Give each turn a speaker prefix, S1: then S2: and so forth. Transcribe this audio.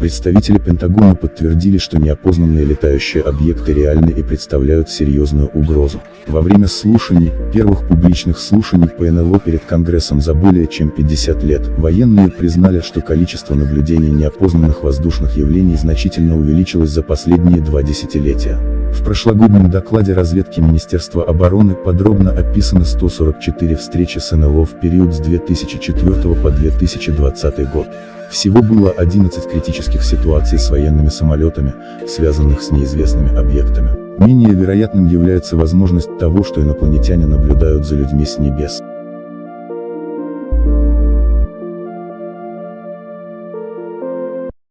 S1: Представители Пентагона подтвердили, что неопознанные летающие объекты реальны и представляют серьезную угрозу. Во время слушаний, первых публичных слушаний по НЛО перед Конгрессом за более чем 50 лет, военные признали, что количество наблюдений неопознанных воздушных явлений значительно увеличилось за последние два десятилетия. В прошлогоднем докладе разведки Министерства обороны подробно описаны 144 встречи с НЛО в период с 2004 по 2020 год. Всего было 11 критических ситуаций с военными самолетами, связанных с неизвестными объектами. Менее вероятным является возможность того, что инопланетяне наблюдают за людьми с небес.